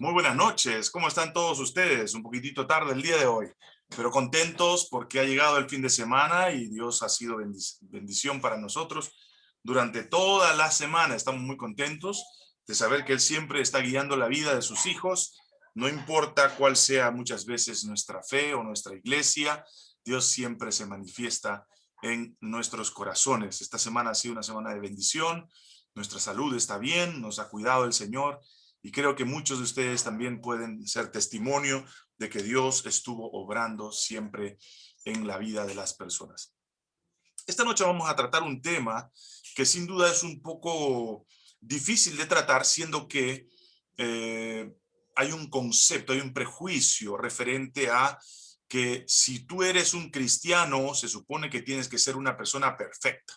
Muy buenas noches, ¿cómo están todos ustedes? Un poquitito tarde el día de hoy, pero contentos porque ha llegado el fin de semana y Dios ha sido bendición para nosotros durante toda la semana. Estamos muy contentos de saber que Él siempre está guiando la vida de sus hijos, no importa cuál sea muchas veces nuestra fe o nuestra iglesia, Dios siempre se manifiesta en nuestros corazones. Esta semana ha sido una semana de bendición, nuestra salud está bien, nos ha cuidado el Señor y creo que muchos de ustedes también pueden ser testimonio de que Dios estuvo obrando siempre en la vida de las personas. Esta noche vamos a tratar un tema que sin duda es un poco difícil de tratar, siendo que eh, hay un concepto, hay un prejuicio referente a que si tú eres un cristiano, se supone que tienes que ser una persona perfecta.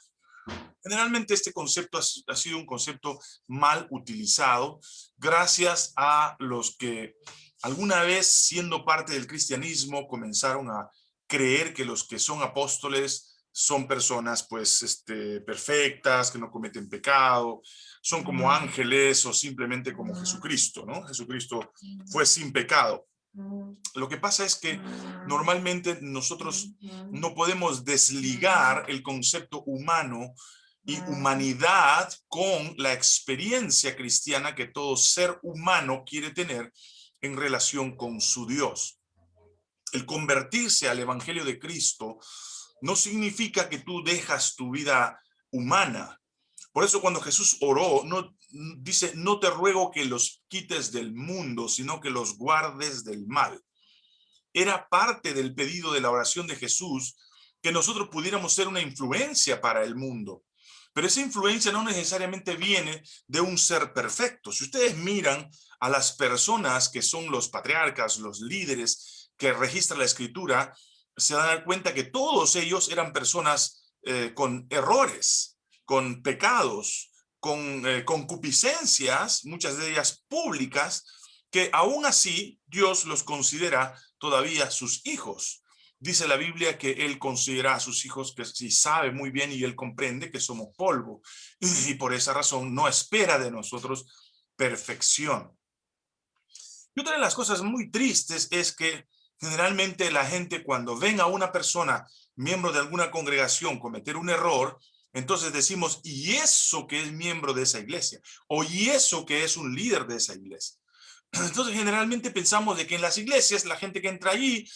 Generalmente este concepto ha, sido un concepto mal utilizado gracias a los que alguna vez siendo parte del cristianismo comenzaron a creer que los que son apóstoles son personas pues este, perfectas, que no cometen pecado, son como ángeles o simplemente como Jesucristo, ¿no? Jesucristo fue sin pecado. Lo que pasa es que normalmente nosotros no podemos desligar el concepto humano y humanidad con la experiencia cristiana que todo ser humano quiere tener en relación con su Dios. El convertirse al Evangelio de Cristo no significa que tú dejas tu vida humana. Por eso cuando Jesús oró, no, dice, no te ruego que los quites del mundo, sino que los guardes del mal. Era parte del pedido de la oración de Jesús que nosotros pudiéramos ser una influencia para el mundo. Pero esa influencia no necesariamente viene de un ser perfecto. Si ustedes miran a las personas que son los patriarcas, los líderes que registra la escritura, se dan cuenta que todos ellos eran personas eh, con errores, con pecados, con eh, concupiscencias, muchas de ellas públicas, que aún así Dios los considera todavía sus hijos. Dice la Biblia que Él considera a sus hijos que sí sabe muy bien y Él comprende que somos polvo. Y por esa razón no espera de nosotros perfección. Y otra de las cosas muy tristes es que generalmente la gente cuando ven a una persona, miembro de alguna congregación, cometer un error, entonces decimos, y eso que es miembro de esa iglesia, o y eso que es un líder de esa iglesia. Entonces generalmente pensamos de que en las iglesias la gente que entra allí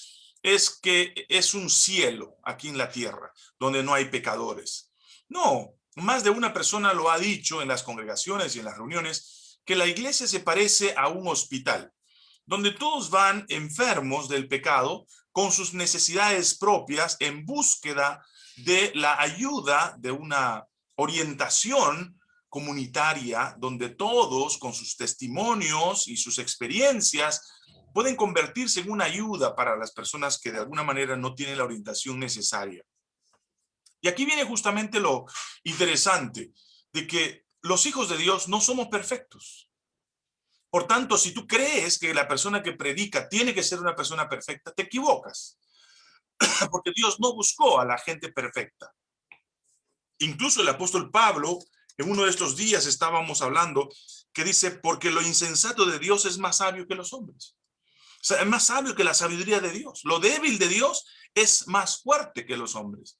es que es un cielo aquí en la tierra, donde no hay pecadores. No, más de una persona lo ha dicho en las congregaciones y en las reuniones, que la iglesia se parece a un hospital, donde todos van enfermos del pecado con sus necesidades propias en búsqueda de la ayuda de una orientación comunitaria donde todos con sus testimonios y sus experiencias pueden convertirse en una ayuda para las personas que de alguna manera no tienen la orientación necesaria. Y aquí viene justamente lo interesante de que los hijos de Dios no somos perfectos. Por tanto, si tú crees que la persona que predica tiene que ser una persona perfecta, te equivocas. Porque Dios no buscó a la gente perfecta. Incluso el apóstol Pablo, en uno de estos días estábamos hablando, que dice, porque lo insensato de Dios es más sabio que los hombres. O sea, es más sabio que la sabiduría de Dios. Lo débil de Dios es más fuerte que los hombres.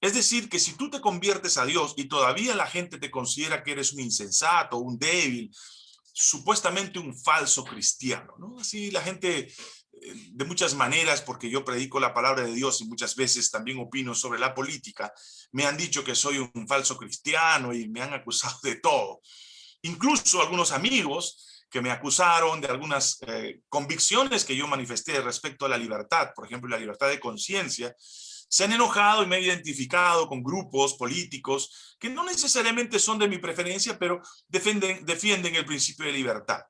Es decir, que si tú te conviertes a Dios y todavía la gente te considera que eres un insensato, un débil, supuestamente un falso cristiano, ¿no? Así la gente de muchas maneras, porque yo predico la palabra de Dios y muchas veces también opino sobre la política, me han dicho que soy un falso cristiano y me han acusado de todo. Incluso algunos amigos que me acusaron de algunas eh, convicciones que yo manifesté respecto a la libertad, por ejemplo, la libertad de conciencia, se han enojado y me he identificado con grupos políticos que no necesariamente son de mi preferencia, pero defienden, defienden el principio de libertad.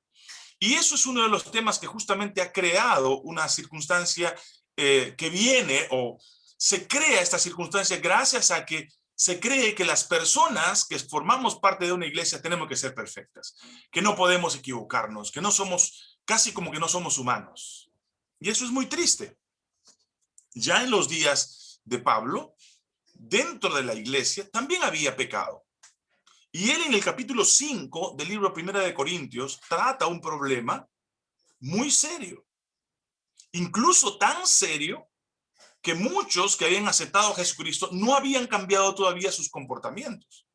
Y eso es uno de los temas que justamente ha creado una circunstancia eh, que viene o se crea esta circunstancia gracias a que se cree que las personas que formamos parte de una iglesia tenemos que ser perfectas, que no podemos equivocarnos, que no somos, casi como que no somos humanos. Y eso es muy triste. Ya en los días de Pablo, dentro de la iglesia, también había pecado. Y él en el capítulo 5 del libro Primera de Corintios trata un problema muy serio. Incluso tan serio que muchos que habían aceptado a Jesucristo no habían cambiado todavía sus comportamientos.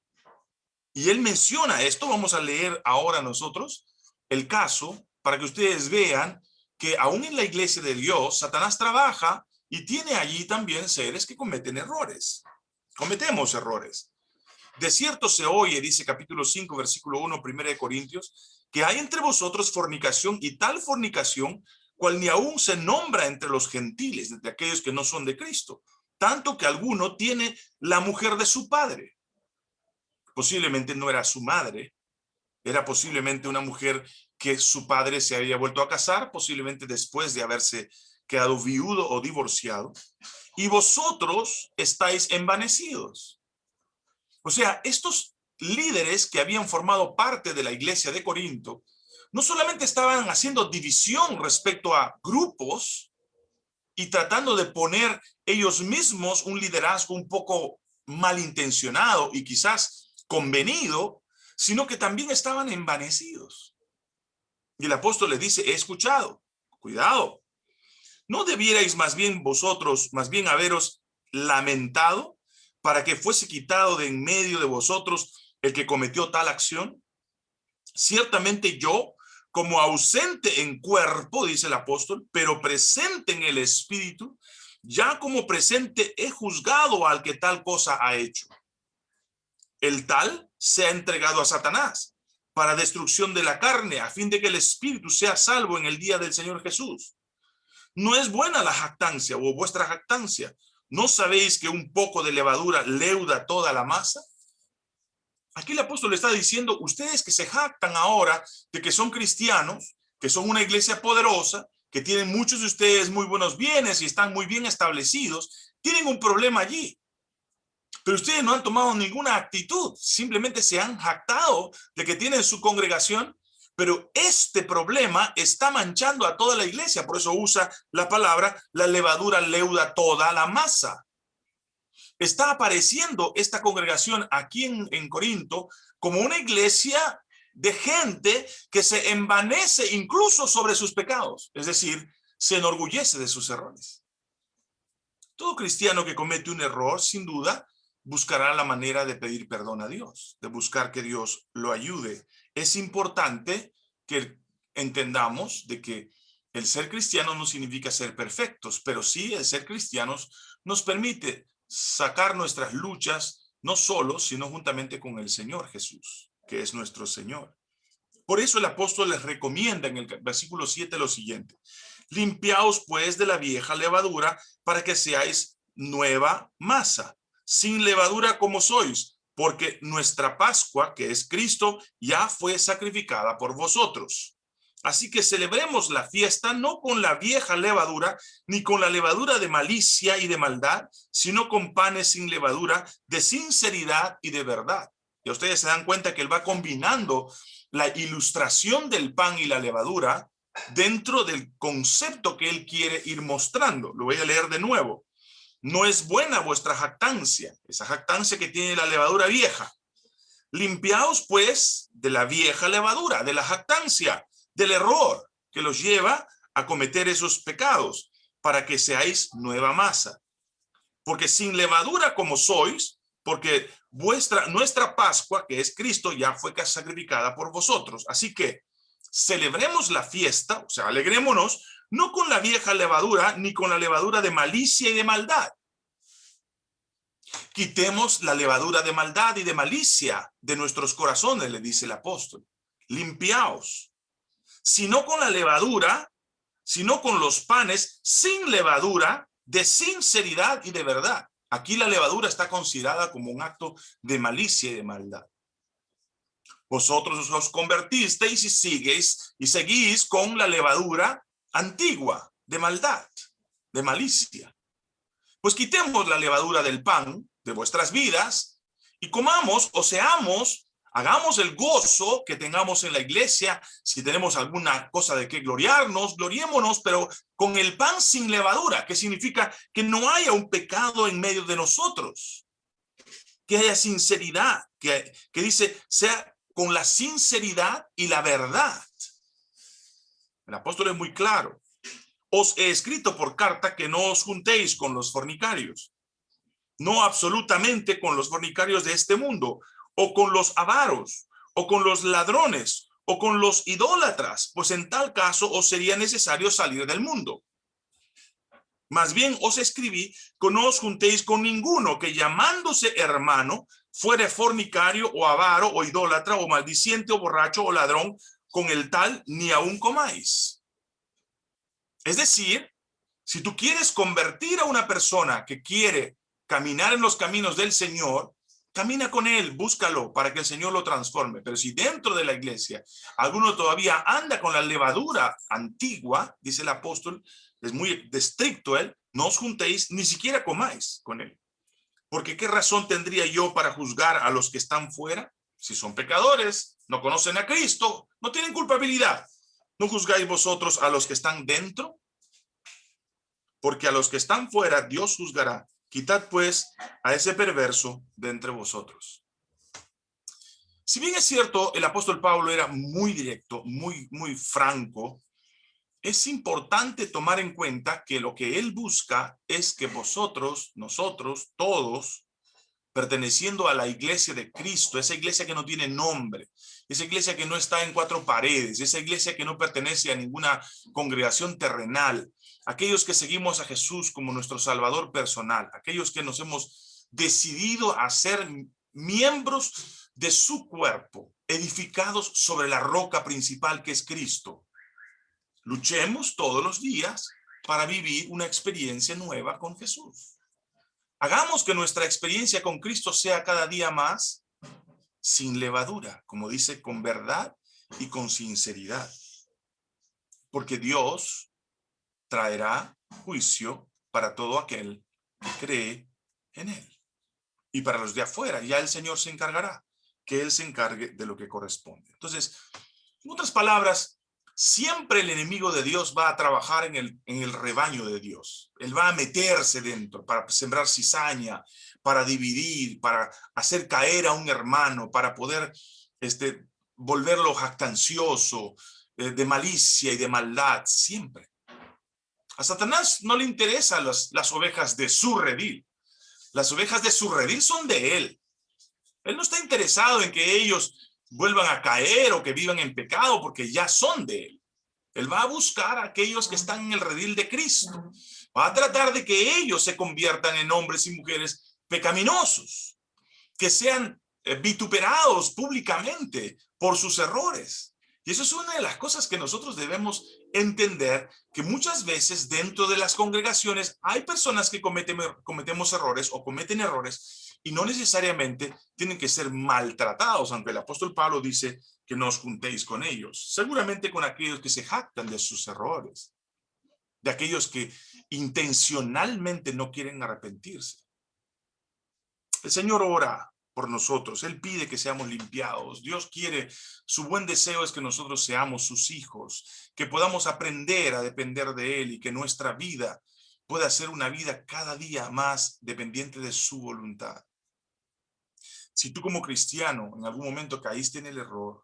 Y él menciona esto, vamos a leer ahora nosotros el caso para que ustedes vean que aún en la iglesia de Dios, Satanás trabaja y tiene allí también seres que cometen errores. Cometemos errores. De cierto se oye, dice capítulo 5, versículo 1, primera de Corintios, que hay entre vosotros fornicación y tal fornicación cual ni aún se nombra entre los gentiles, entre aquellos que no son de Cristo, tanto que alguno tiene la mujer de su padre. Posiblemente no era su madre, era posiblemente una mujer que su padre se había vuelto a casar, posiblemente después de haberse quedado viudo o divorciado, y vosotros estáis envanecidos. O sea, estos líderes que habían formado parte de la iglesia de Corinto, no solamente estaban haciendo división respecto a grupos y tratando de poner ellos mismos un liderazgo un poco malintencionado y quizás convenido, sino que también estaban envanecidos. Y el apóstol les dice, he escuchado, cuidado, ¿no debierais más bien vosotros, más bien haberos lamentado para que fuese quitado de en medio de vosotros el que cometió tal acción? Ciertamente yo, como ausente en cuerpo, dice el apóstol, pero presente en el espíritu, ya como presente he juzgado al que tal cosa ha hecho. El tal se ha entregado a Satanás para destrucción de la carne, a fin de que el espíritu sea salvo en el día del Señor Jesús. No es buena la jactancia o vuestra jactancia. ¿No sabéis que un poco de levadura leuda toda la masa? Aquí el apóstol está diciendo, ustedes que se jactan ahora de que son cristianos, que son una iglesia poderosa, que tienen muchos de ustedes muy buenos bienes y están muy bien establecidos, tienen un problema allí. Pero ustedes no han tomado ninguna actitud, simplemente se han jactado de que tienen su congregación, pero este problema está manchando a toda la iglesia, por eso usa la palabra, la levadura leuda toda la masa. Está apareciendo esta congregación aquí en, en Corinto como una iglesia de gente que se envanece incluso sobre sus pecados, es decir, se enorgullece de sus errores. Todo cristiano que comete un error, sin duda, buscará la manera de pedir perdón a Dios, de buscar que Dios lo ayude. Es importante que entendamos de que el ser cristiano no significa ser perfectos, pero sí el ser cristianos nos permite sacar nuestras luchas no solo, sino juntamente con el Señor Jesús, que es nuestro Señor. Por eso el apóstol les recomienda en el versículo 7 lo siguiente. Limpiaos pues de la vieja levadura para que seáis nueva masa, sin levadura como sois, porque nuestra Pascua, que es Cristo, ya fue sacrificada por vosotros. Así que celebremos la fiesta no con la vieja levadura, ni con la levadura de malicia y de maldad, sino con panes sin levadura, de sinceridad y de verdad. Y ustedes se dan cuenta que él va combinando la ilustración del pan y la levadura dentro del concepto que él quiere ir mostrando. Lo voy a leer de nuevo no es buena vuestra jactancia, esa jactancia que tiene la levadura vieja. Limpiaos pues de la vieja levadura, de la jactancia, del error que los lleva a cometer esos pecados, para que seáis nueva masa. Porque sin levadura como sois, porque vuestra, nuestra Pascua, que es Cristo, ya fue sacrificada por vosotros. Así que celebremos la fiesta, o sea, alegrémonos, no con la vieja levadura, ni con la levadura de malicia y de maldad. Quitemos la levadura de maldad y de malicia de nuestros corazones, le dice el apóstol. Limpiaos. Sino con la levadura, sino con los panes sin levadura, de sinceridad y de verdad. Aquí la levadura está considerada como un acto de malicia y de maldad. Vosotros os convertisteis y sigues y seguís con la levadura antigua de maldad, de malicia. Pues quitemos la levadura del pan de vuestras vidas y comamos o seamos, hagamos el gozo que tengamos en la iglesia. Si tenemos alguna cosa de que gloriarnos, gloriémonos, pero con el pan sin levadura, que significa que no haya un pecado en medio de nosotros. Que haya sinceridad, que, que dice, sea con la sinceridad y la verdad. El apóstol es muy claro. Os he escrito por carta que no os juntéis con los fornicarios. No absolutamente con los fornicarios de este mundo, o con los avaros, o con los ladrones, o con los idólatras, pues en tal caso os sería necesario salir del mundo. Más bien os escribí que no os juntéis con ninguno que llamándose hermano fuere fornicario o avaro o idólatra o maldiciente o borracho o ladrón, con el tal ni aún comáis. Es decir, si tú quieres convertir a una persona que quiere caminar en los caminos del Señor, camina con él, búscalo para que el Señor lo transforme. Pero si dentro de la iglesia alguno todavía anda con la levadura antigua, dice el apóstol, es muy estricto él, no os juntéis, ni siquiera comáis con él. Porque qué razón tendría yo para juzgar a los que están fuera? Si son pecadores, no conocen a Cristo, no tienen culpabilidad. ¿No juzgáis vosotros a los que están dentro? Porque a los que están fuera Dios juzgará. Quitad pues a ese perverso de entre vosotros. Si bien es cierto, el apóstol Pablo era muy directo, muy, muy franco, es importante tomar en cuenta que lo que él busca es que vosotros, nosotros, todos, perteneciendo a la iglesia de Cristo, esa iglesia que no tiene nombre, esa iglesia que no está en cuatro paredes, esa iglesia que no pertenece a ninguna congregación terrenal, aquellos que seguimos a Jesús como nuestro Salvador personal, aquellos que nos hemos decidido a ser miembros de su cuerpo, edificados sobre la roca principal que es Cristo. Luchemos todos los días para vivir una experiencia nueva con Jesús. Hagamos que nuestra experiencia con Cristo sea cada día más sin levadura, como dice, con verdad y con sinceridad. Porque Dios traerá juicio para todo aquel que cree en Él. Y para los de afuera, ya el Señor se encargará, que Él se encargue de lo que corresponde. Entonces, en otras palabras, siempre el enemigo de Dios va a trabajar en el, en el rebaño de Dios. Él va a meterse dentro para sembrar cizaña, para dividir, para hacer caer a un hermano, para poder este, volverlo jactancioso, eh, de malicia y de maldad, siempre. A Satanás no le interesan las, las ovejas de su redil. Las ovejas de su redil son de él. Él no está interesado en que ellos vuelvan a caer o que vivan en pecado porque ya son de él. Él va a buscar a aquellos que están en el redil de Cristo. Va a tratar de que ellos se conviertan en hombres y mujeres pecaminosos, que sean eh, vituperados públicamente por sus errores. Y eso es una de las cosas que nosotros debemos entender, que muchas veces dentro de las congregaciones hay personas que cometen, cometemos errores o cometen errores y no necesariamente tienen que ser maltratados, aunque el apóstol Pablo dice que no os juntéis con ellos, seguramente con aquellos que se jactan de sus errores, de aquellos que intencionalmente no quieren arrepentirse. El Señor ora por nosotros, Él pide que seamos limpiados, Dios quiere, su buen deseo es que nosotros seamos sus hijos, que podamos aprender a depender de Él y que nuestra vida pueda ser una vida cada día más dependiente de su voluntad. Si tú como cristiano en algún momento caíste en el error,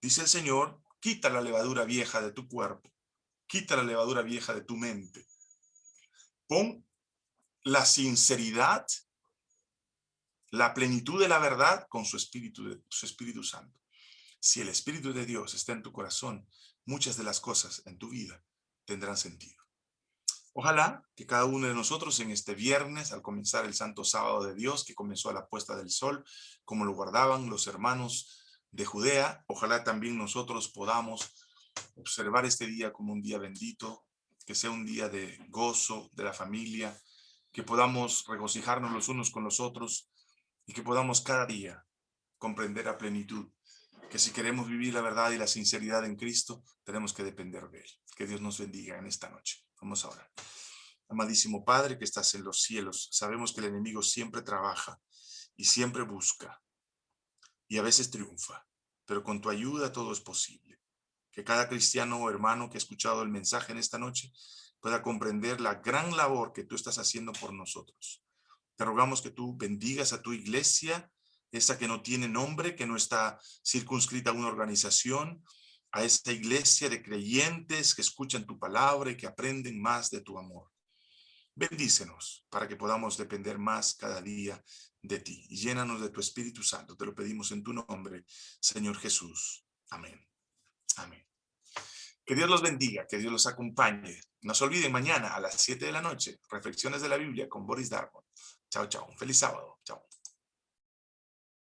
dice el Señor, quita la levadura vieja de tu cuerpo, quita la levadura vieja de tu mente. Pon la sinceridad, la plenitud de la verdad con su Espíritu, su Espíritu Santo. Si el Espíritu de Dios está en tu corazón, muchas de las cosas en tu vida tendrán sentido. Ojalá que cada uno de nosotros en este viernes, al comenzar el Santo Sábado de Dios, que comenzó a la puesta del sol, como lo guardaban los hermanos de Judea, ojalá también nosotros podamos observar este día como un día bendito, que sea un día de gozo de la familia, que podamos regocijarnos los unos con los otros y que podamos cada día comprender a plenitud que si queremos vivir la verdad y la sinceridad en Cristo, tenemos que depender de Él. Que Dios nos bendiga en esta noche. Vamos ahora. Amadísimo Padre que estás en los cielos, sabemos que el enemigo siempre trabaja y siempre busca y a veces triunfa, pero con tu ayuda todo es posible. Que cada cristiano o hermano que ha escuchado el mensaje en esta noche pueda comprender la gran labor que tú estás haciendo por nosotros. Te rogamos que tú bendigas a tu iglesia, esa que no tiene nombre, que no está circunscrita a una organización, a esta iglesia de creyentes que escuchan tu palabra y que aprenden más de tu amor. Bendícenos para que podamos depender más cada día de ti. Y llénanos de tu Espíritu Santo. Te lo pedimos en tu nombre, Señor Jesús. Amén. Amén. Que Dios los bendiga, que Dios los acompañe. No se olviden mañana a las 7 de la noche, reflexiones de la Biblia con Boris Darmon. Chao, chao. Un feliz sábado. Chao.